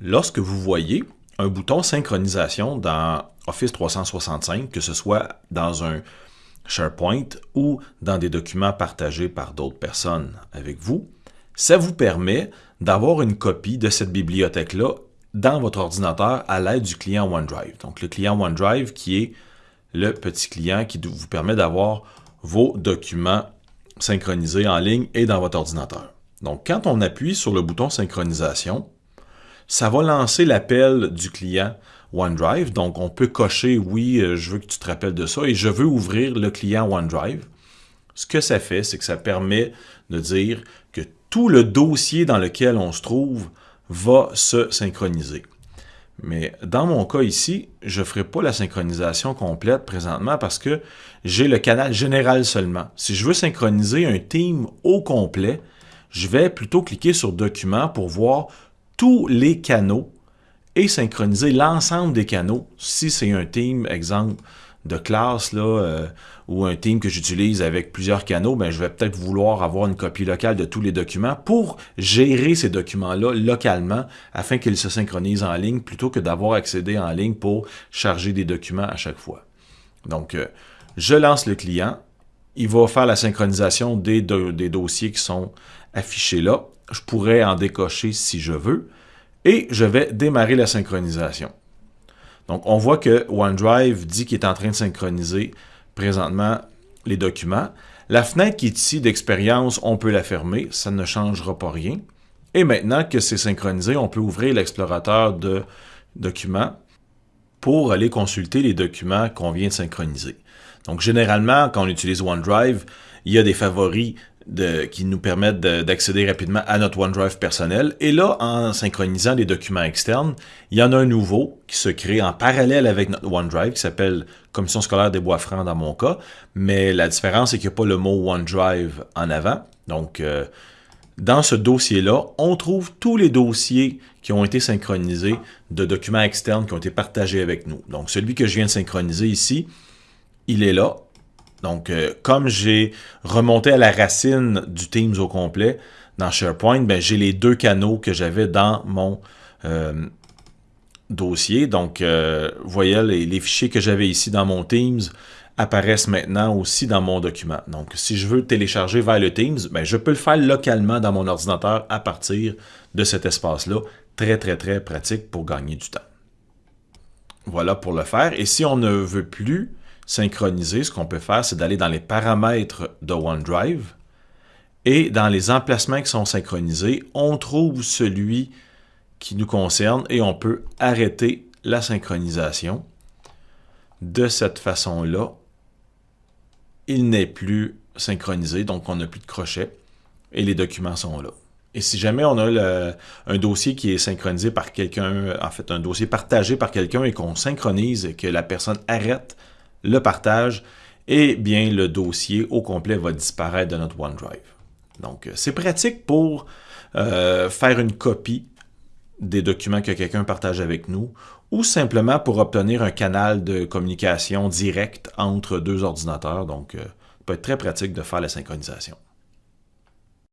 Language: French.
Lorsque vous voyez un bouton synchronisation dans Office 365, que ce soit dans un SharePoint ou dans des documents partagés par d'autres personnes avec vous, ça vous permet d'avoir une copie de cette bibliothèque-là dans votre ordinateur à l'aide du client OneDrive. Donc, le client OneDrive qui est le petit client qui vous permet d'avoir vos documents synchronisés en ligne et dans votre ordinateur. Donc, quand on appuie sur le bouton synchronisation, ça va lancer l'appel du client OneDrive. Donc, on peut cocher « Oui, euh, je veux que tu te rappelles de ça » et « Je veux ouvrir le client OneDrive ». Ce que ça fait, c'est que ça permet de dire que tout le dossier dans lequel on se trouve va se synchroniser. Mais dans mon cas ici, je ne ferai pas la synchronisation complète présentement parce que j'ai le canal général seulement. Si je veux synchroniser un team au complet, je vais plutôt cliquer sur Documents pour voir tous les canaux et synchroniser l'ensemble des canaux. Si c'est un team, exemple, de classe là, euh, ou un team que j'utilise avec plusieurs canaux, ben, je vais peut-être vouloir avoir une copie locale de tous les documents pour gérer ces documents-là localement afin qu'ils se synchronisent en ligne plutôt que d'avoir accédé en ligne pour charger des documents à chaque fois. Donc, euh, je lance le client. Il va faire la synchronisation des, des dossiers qui sont affichés là. Je pourrais en décocher si je veux. Et je vais démarrer la synchronisation. Donc, on voit que OneDrive dit qu'il est en train de synchroniser présentement les documents. La fenêtre qui est ici d'expérience, on peut la fermer, ça ne changera pas rien. Et maintenant que c'est synchronisé, on peut ouvrir l'explorateur de documents pour aller consulter les documents qu'on vient de synchroniser. Donc, généralement, quand on utilise OneDrive, il y a des favoris qui nous permettent d'accéder rapidement à notre OneDrive personnel. Et là, en synchronisant les documents externes, il y en a un nouveau qui se crée en parallèle avec notre OneDrive qui s'appelle Commission scolaire des Bois-Francs dans mon cas. Mais la différence, c'est qu'il n'y a pas le mot OneDrive en avant. Donc, euh, dans ce dossier-là, on trouve tous les dossiers qui ont été synchronisés de documents externes qui ont été partagés avec nous. Donc, celui que je viens de synchroniser ici, il est là. Donc, euh, comme j'ai remonté à la racine du Teams au complet dans SharePoint, ben, j'ai les deux canaux que j'avais dans mon euh, dossier. Donc, euh, vous voyez, les, fichiers que j'avais ici dans mon Teams apparaissent maintenant aussi dans mon document. Donc, si je veux télécharger vers le Teams, ben, je peux le faire localement dans mon ordinateur à partir de cet espace-là. Très, très, très pratique pour gagner du temps. Voilà pour le faire. Et si on ne veut plus synchroniser, ce qu'on peut faire, c'est d'aller dans les paramètres de OneDrive et dans les emplacements qui sont synchronisés, on trouve celui qui nous concerne et on peut arrêter la synchronisation. De cette façon-là, il n'est plus synchronisé, donc on n'a plus de crochet et les documents sont là. Et si jamais on a un dossier qui est synchronisé par quelqu'un, en fait un dossier partagé par quelqu'un et qu'on synchronise et que la personne arrête le partage, et bien le dossier au complet va disparaître de notre OneDrive. Donc, euh, c'est pratique pour euh, faire une copie des documents que quelqu'un partage avec nous ou simplement pour obtenir un canal de communication direct entre deux ordinateurs. Donc, euh, ça peut être très pratique de faire la synchronisation.